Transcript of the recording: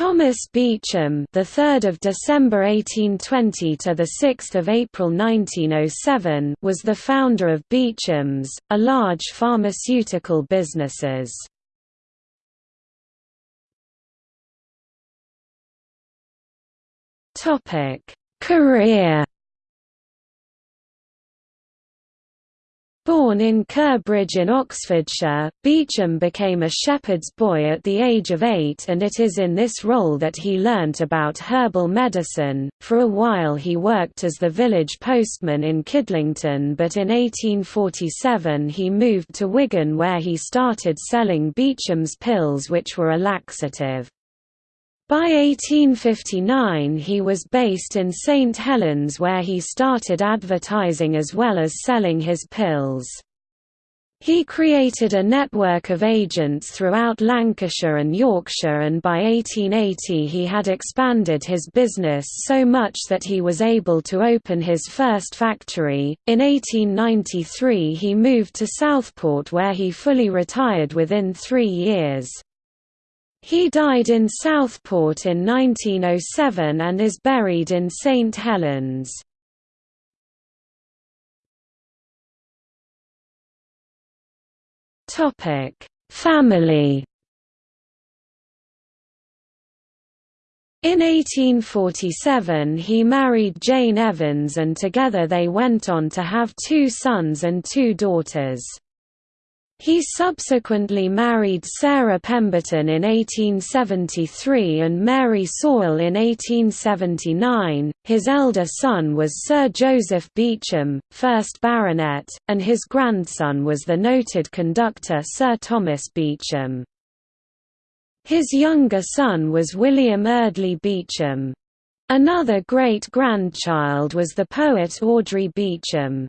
Thomas Beecham, the 3rd of December 1820 to the 6th of April 1907, was the founder of Beecham's, a large pharmaceutical businesses. Topic: Career Born in Curbridge in Oxfordshire, Beecham became a shepherd's boy at the age of eight and it is in this role that he learnt about herbal medicine. For a while he worked as the village postman in Kidlington but in 1847 he moved to Wigan where he started selling Beecham's pills which were a laxative. By 1859 he was based in St Helens where he started advertising as well as selling his pills. He created a network of agents throughout Lancashire and Yorkshire and by 1880 he had expanded his business so much that he was able to open his first factory. In 1893 he moved to Southport where he fully retired within three years. He died in Southport in 1907 and is buried in St Helens. Family In 1847 he married Jane Evans and together they went on to have two sons and two daughters. He subsequently married Sarah Pemberton in 1873 and Mary Sawell in 1879. His elder son was Sir Joseph Beecham, 1st Baronet, and his grandson was the noted conductor Sir Thomas Beecham. His younger son was William Eardley Beecham. Another great-grandchild was the poet Audrey Beecham.